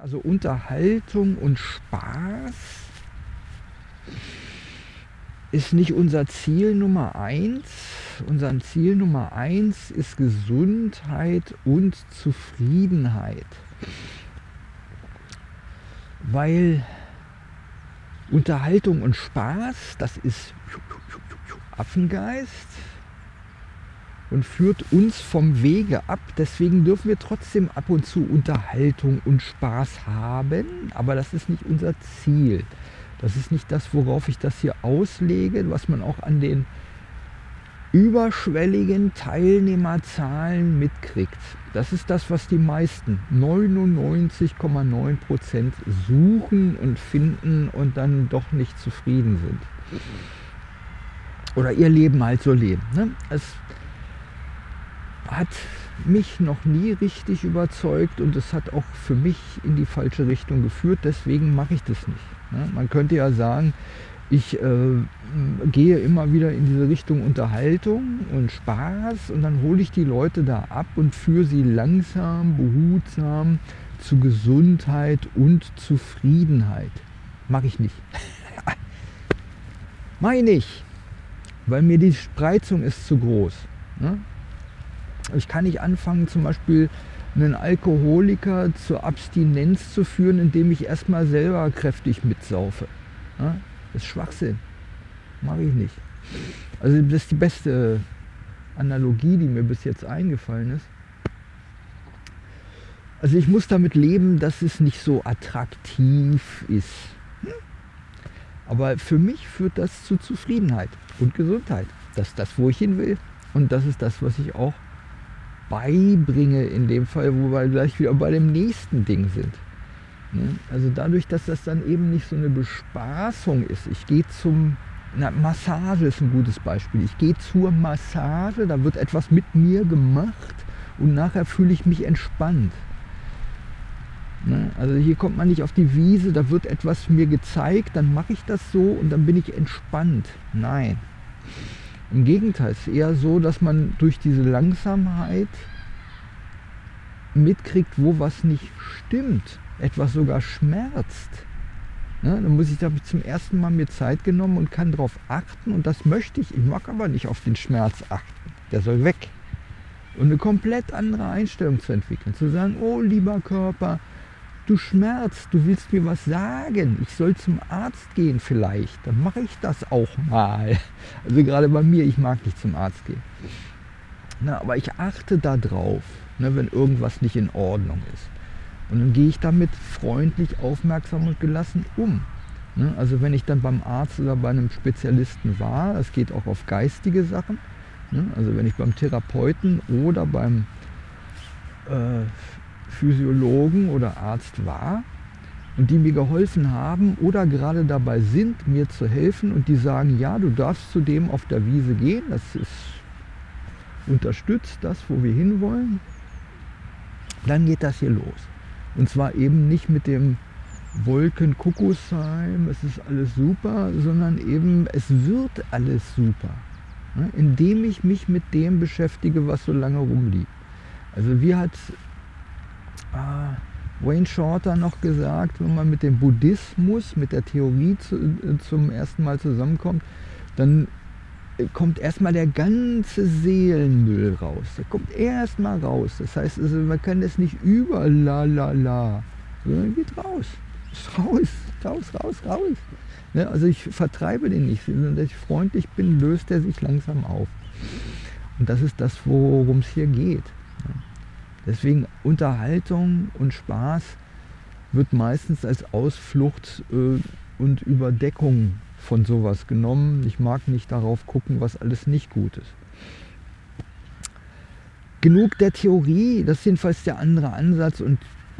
Also Unterhaltung und Spaß ist nicht unser Ziel Nummer eins. Unser Ziel Nummer eins ist Gesundheit und Zufriedenheit. Weil Unterhaltung und Spaß, das ist Affengeist und führt uns vom Wege ab. Deswegen dürfen wir trotzdem ab und zu Unterhaltung und Spaß haben, aber das ist nicht unser Ziel. Das ist nicht das, worauf ich das hier auslege, was man auch an den überschwelligen Teilnehmerzahlen mitkriegt. Das ist das, was die meisten, 99,9 Prozent suchen und finden und dann doch nicht zufrieden sind. Oder ihr Leben halt so leben. Ne? Es hat mich noch nie richtig überzeugt und es hat auch für mich in die falsche Richtung geführt, deswegen mache ich das nicht. Ne? Man könnte ja sagen, ich äh, gehe immer wieder in diese Richtung Unterhaltung und Spaß und dann hole ich die Leute da ab und führe sie langsam, behutsam zu Gesundheit und Zufriedenheit. Mache ich nicht. Mache ich weil mir die Spreizung ist zu groß. Ne? Ich kann nicht anfangen, zum Beispiel einen Alkoholiker zur Abstinenz zu führen, indem ich erstmal selber kräftig mitsaufe. Das ist Schwachsinn. Mache ich nicht. Also das ist die beste Analogie, die mir bis jetzt eingefallen ist. Also ich muss damit leben, dass es nicht so attraktiv ist. Aber für mich führt das zu Zufriedenheit und Gesundheit. Das ist das, wo ich hin will. Und das ist das, was ich auch beibringe in dem Fall, wo wir gleich wieder bei dem nächsten Ding sind. Ne? Also dadurch, dass das dann eben nicht so eine Bespaßung ist. Ich gehe zum, na, Massage ist ein gutes Beispiel. Ich gehe zur Massage, da wird etwas mit mir gemacht und nachher fühle ich mich entspannt. Ne? Also hier kommt man nicht auf die Wiese, da wird etwas mir gezeigt, dann mache ich das so und dann bin ich entspannt. Nein. Im Gegenteil, es ist eher so, dass man durch diese Langsamkeit mitkriegt, wo was nicht stimmt, etwas sogar schmerzt. Ja, dann muss ich da zum ersten Mal mir Zeit genommen und kann darauf achten und das möchte ich. Ich mag aber nicht auf den Schmerz achten. Der soll weg. Und eine komplett andere Einstellung zu entwickeln. Zu sagen, oh lieber Körper, du schmerzt, du willst mir was sagen, ich soll zum Arzt gehen vielleicht, dann mache ich das auch mal. Also gerade bei mir, ich mag nicht zum Arzt gehen. Na, aber ich achte darauf, ne, wenn irgendwas nicht in Ordnung ist. Und dann gehe ich damit freundlich, aufmerksam und gelassen um. Ne, also wenn ich dann beim Arzt oder bei einem Spezialisten war, das geht auch auf geistige Sachen, ne, also wenn ich beim Therapeuten oder beim äh, Physiologen oder Arzt war und die mir geholfen haben oder gerade dabei sind, mir zu helfen und die sagen, ja, du darfst zu dem auf der Wiese gehen, das ist unterstützt das, wo wir hinwollen, dann geht das hier los. Und zwar eben nicht mit dem Wolkenkuckucksheim, es ist alles super, sondern eben es wird alles super, ne? indem ich mich mit dem beschäftige, was so lange rumliegt. Also wie hat Wayne Shorter noch gesagt, wenn man mit dem Buddhismus, mit der Theorie zu, äh, zum ersten Mal zusammenkommt, dann kommt erstmal der ganze Seelenmüll raus. Der kommt erstmal raus. Das heißt, also, man kann das nicht über la la la, sondern geht raus. Raus, raus, raus, raus. Ne? Also ich vertreibe den nicht, sondern dass ich freundlich bin, löst er sich langsam auf. Und das ist das, worum es hier geht. Deswegen Unterhaltung und Spaß wird meistens als Ausflucht äh, und Überdeckung von sowas genommen. Ich mag nicht darauf gucken, was alles nicht gut ist. Genug der Theorie, das ist jedenfalls der andere Ansatz und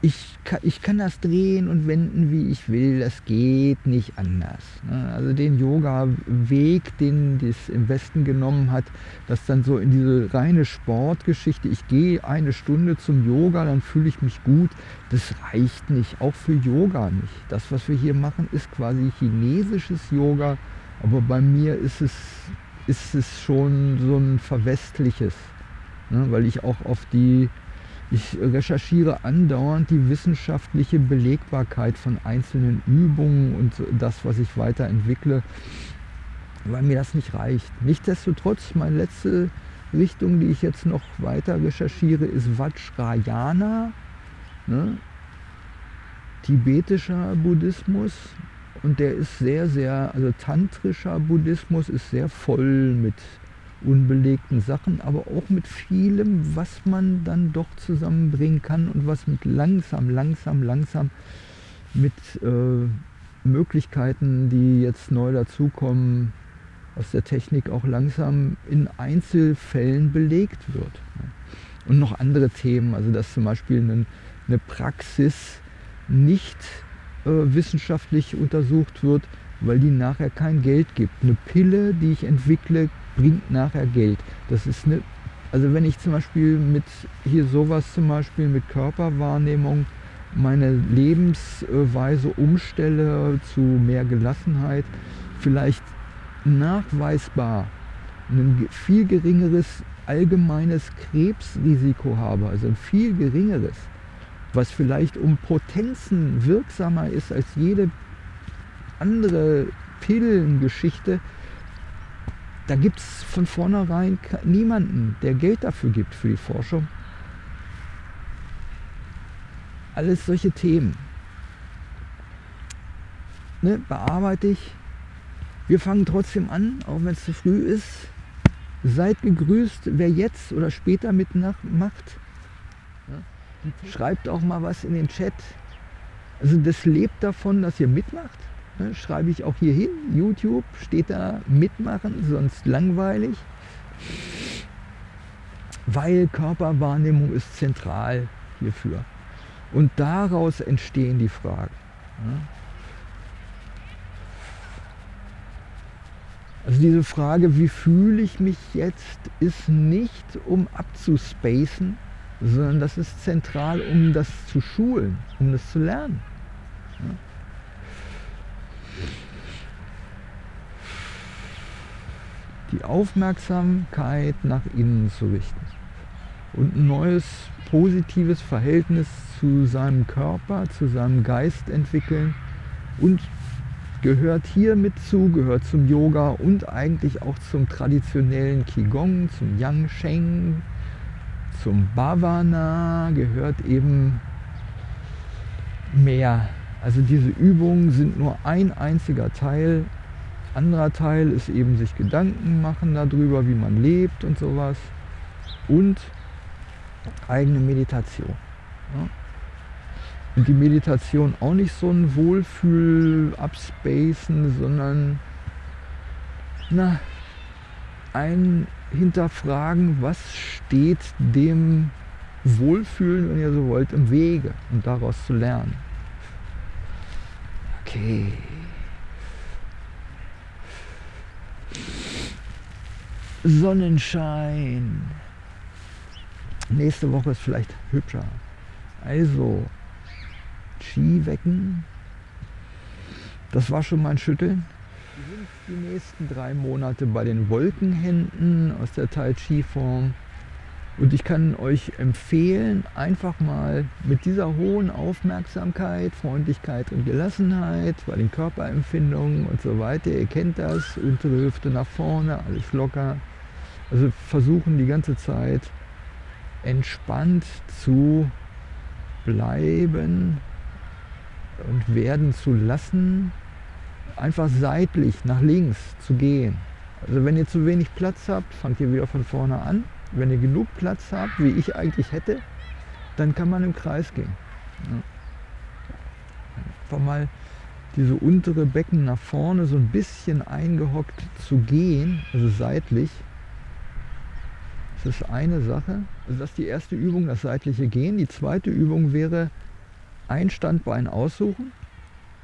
ich kann, ich kann das drehen und wenden, wie ich will. Das geht nicht anders. Ne? Also den Yoga-Weg, den das im Westen genommen hat, das dann so in diese reine Sportgeschichte, ich gehe eine Stunde zum Yoga, dann fühle ich mich gut, das reicht nicht. Auch für Yoga nicht. Das, was wir hier machen, ist quasi chinesisches Yoga, aber bei mir ist es, ist es schon so ein verwestliches, ne? weil ich auch auf die Ich recherchiere andauernd die wissenschaftliche Belegbarkeit von einzelnen Übungen und das, was ich weiterentwickle, weil mir das nicht reicht. Nichtsdestotrotz, meine letzte Richtung, die ich jetzt noch weiter recherchiere, ist Vajrayana, ne? tibetischer Buddhismus. Und der ist sehr, sehr, also tantrischer Buddhismus ist sehr voll mit unbelegten Sachen, aber auch mit vielem, was man dann doch zusammenbringen kann und was mit langsam, langsam, langsam mit äh, Möglichkeiten, die jetzt neu dazukommen, aus der Technik auch langsam in Einzelfällen belegt wird. Und noch andere Themen, also dass zum Beispiel eine, Praxis nicht äh, wissenschaftlich untersucht wird, weil die nachher kein Geld gibt. Eine Pille, die ich entwickle, bringt nachher Geld. Das ist eine, also wenn ich zum Beispiel mit hier sowas zum Beispiel mit Körperwahrnehmung meine Lebensweise umstelle zu mehr Gelassenheit, vielleicht nachweisbar ein viel geringeres allgemeines Krebsrisiko habe, also ein viel geringeres, was vielleicht um Potenzen wirksamer ist als jede andere Pillengeschichte, da gibt es von vornherein niemanden, der Geld dafür gibt für die Forschung. Alles solche Themen. Ne, bearbeite ich. Wir fangen trotzdem an, auch wenn es zu früh ist. Seid gegrüßt, wer jetzt oder später mitmacht. Schreibt auch mal was in den Chat. Also das lebt davon, dass ihr mitmacht. Ne, schreibe ich auch hier hin, YouTube, steht da mitmachen, sonst langweilig. Weil Körperwahrnehmung ist zentral hierfür. Und daraus entstehen die Fragen. Ne? Also diese Frage, wie fühle ich mich jetzt, ist nicht um abzuspacen, sondern das ist zentral, um das zu schulen, um das zu lernen. Die Aufmerksamkeit nach innen zu richten und ein neues positives Verhältnis zu seinem Körper, zu seinem Geist entwickeln und gehört hier mit zu, gehört zum Yoga und eigentlich auch zum traditionellen Qigong, zum Yang Sheng, zum Bhavana, gehört eben mehr. Also diese Übungen sind nur ein einziger Teil anderer Teil ist eben sich Gedanken machen darüber, wie man lebt und sowas. Und eigene Meditation. Ja. Und die Meditation auch nicht so ein Wohlfühl abspacen, sondern na, ein hinterfragen, was steht dem Wohlfühlen, wenn ihr so wollt, im Wege und daraus zu lernen. Okay. Sonnenschein. Nächste Woche ist vielleicht hübscher. Also, Ski wecken. Das war schon mein Schütteln. Wir sind die nächsten drei Monate bei den Wolkenhänden aus der Tai Chi Form. Und ich kann euch empfehlen, einfach mal mit dieser hohen Aufmerksamkeit, Freundlichkeit und Gelassenheit bei den Körperempfindungen und so weiter, ihr kennt das, untere Hüfte nach vorne, alles locker. Also versuchen die ganze Zeit entspannt zu bleiben und werden zu lassen, einfach seitlich nach links zu gehen. Also wenn ihr zu wenig Platz habt, fangt ihr wieder von vorne an wenn ihr genug Platz habt, wie ich eigentlich hätte, dann kann man im Kreis gehen. Einfach mal diese untere Becken nach vorne so ein bisschen eingehockt zu gehen, also seitlich. Das ist eine Sache. Also das ist die erste Übung, das seitliche Gehen. Die zweite Übung wäre ein Standbein aussuchen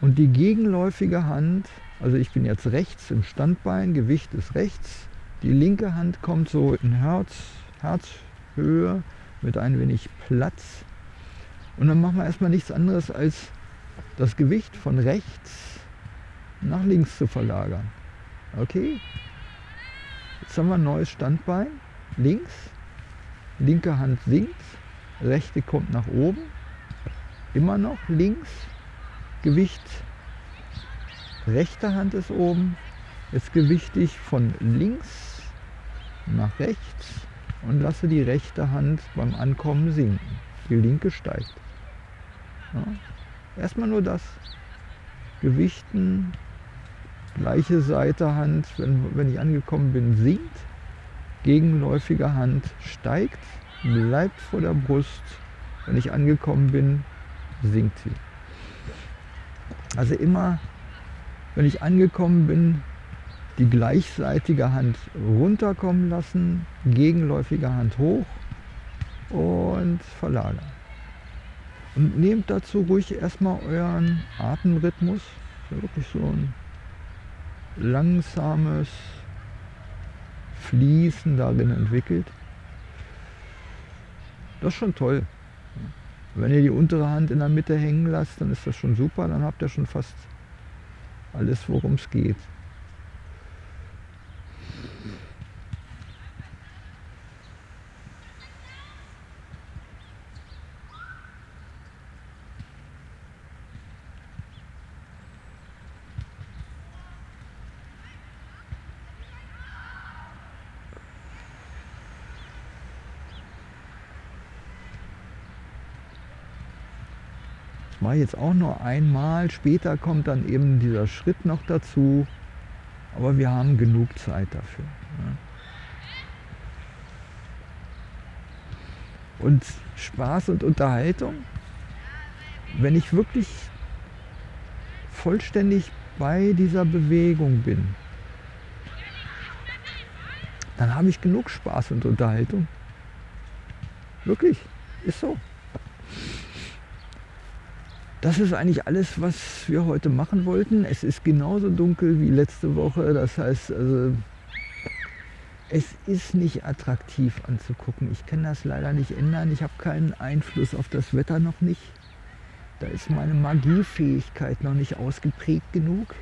und die gegenläufige Hand, also ich bin jetzt rechts im Standbein, Gewicht ist rechts, die linke Hand kommt so in Herz, Herzhöhe mit ein wenig Platz. Und dann machen wir erstmal nichts anderes als das Gewicht von rechts nach links zu verlagern. Okay? Jetzt haben wir ein neues Standbein. Links, linke Hand sinkt, rechte kommt nach oben, immer noch links, Gewicht, rechte Hand ist oben, jetzt gewichte ich von links nach rechts und lasse die rechte Hand beim Ankommen sinken. Die linke steigt. Ja. Erstmal nur das. Gewichten, gleiche Seite Hand, wenn, wenn ich angekommen bin, sinkt. Gegenläufige Hand steigt, bleibt vor der Brust. Wenn ich angekommen bin, sinkt sie. Also immer, wenn ich angekommen bin, die gleichseitige Hand runterkommen lassen, gegenläufige Hand hoch und verlagern. Und nehmt dazu ruhig erstmal euren Atemrhythmus, wirklich so ein langsames Fließen darin entwickelt. Das ist schon toll. Wenn ihr die untere Hand in der Mitte hängen lasst, dann ist das schon super, dann habt ihr schon fast alles, worum es geht. War jetzt auch nur einmal. Später kommt dann eben dieser Schritt noch dazu. Aber wir haben genug Zeit dafür. Und Spaß und Unterhaltung, wenn ich wirklich vollständig bei dieser Bewegung bin, dann habe ich genug Spaß und Unterhaltung. Wirklich, ist so das ist eigentlich alles, was wir heute machen wollten. Es ist genauso dunkel wie letzte Woche. Das heißt, also, es ist nicht attraktiv anzugucken. Ich kann das leider nicht ändern. Ich habe keinen Einfluss auf das Wetter noch nicht. Da ist meine Magiefähigkeit noch nicht ausgeprägt genug,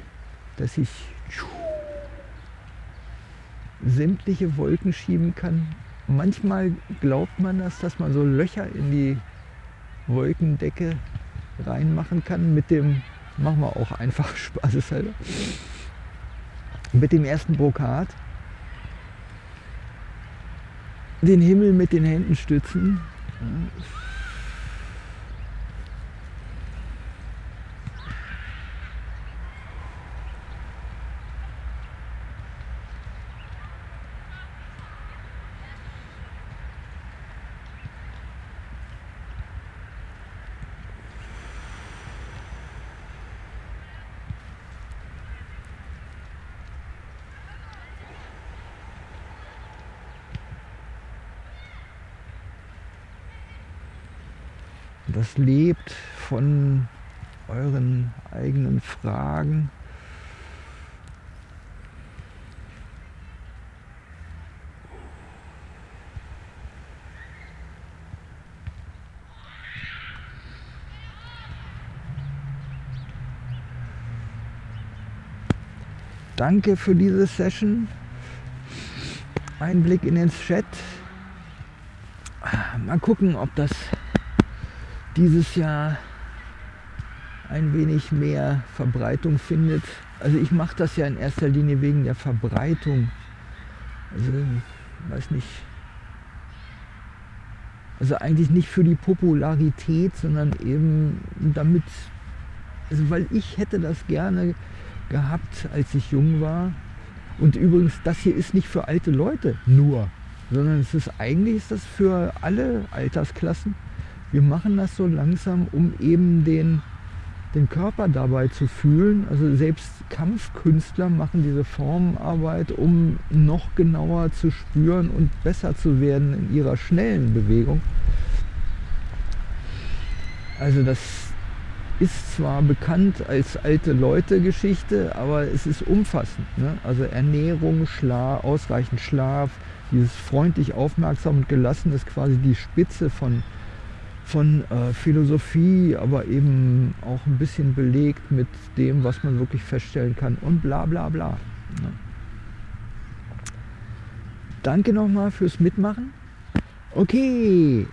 dass ich sämtliche Wolken schieben kann. Manchmal glaubt man das, dass man so Löcher in die Wolkendecke reinmachen kann mit dem, machen wir auch einfach spaßeshalber, mit dem ersten Brokat. Den Himmel mit den Händen stützen. Das lebt von euren eigenen Fragen. Danke für diese Session. Ein Blick in den Chat. Mal gucken, ob das dieses Jahr ein wenig mehr Verbreitung findet. Also ich mache das ja in erster Linie wegen der Verbreitung. Also weiß nicht. Also eigentlich nicht für die Popularität, sondern eben damit, also weil ich hätte das gerne gehabt, als ich jung war. Und übrigens, das hier ist nicht für alte Leute nur, sondern es ist eigentlich ist das für alle Altersklassen wir machen das so langsam, um eben den, den Körper dabei zu fühlen. Also selbst Kampfkünstler machen diese Formarbeit, um noch genauer zu spüren und besser zu werden in ihrer schnellen Bewegung. Also das ist zwar bekannt als alte Leute Geschichte, aber es ist umfassend. Ne? Also Ernährung, Schlaf, ausreichend Schlaf, dieses freundlich aufmerksam und gelassen ist quasi die Spitze von von äh, Philosophie, aber eben auch ein bisschen belegt mit dem, was man wirklich feststellen kann und bla bla bla. Ja. Danke nochmal fürs Mitmachen. Okay,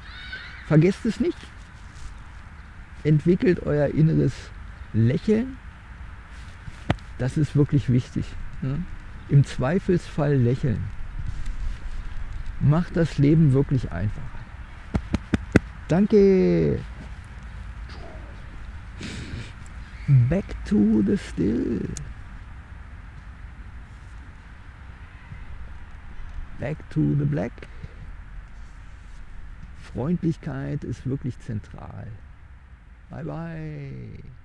Vergesst es nicht. Entwickelt euer inneres Lächeln. Das ist wirklich wichtig. Ne? Im Zweifelsfall lächeln. Macht das Leben wirklich einfacher. Danke. Back to the still. Back to the black. Freundlichkeit ist wirklich zentral. Bye bye.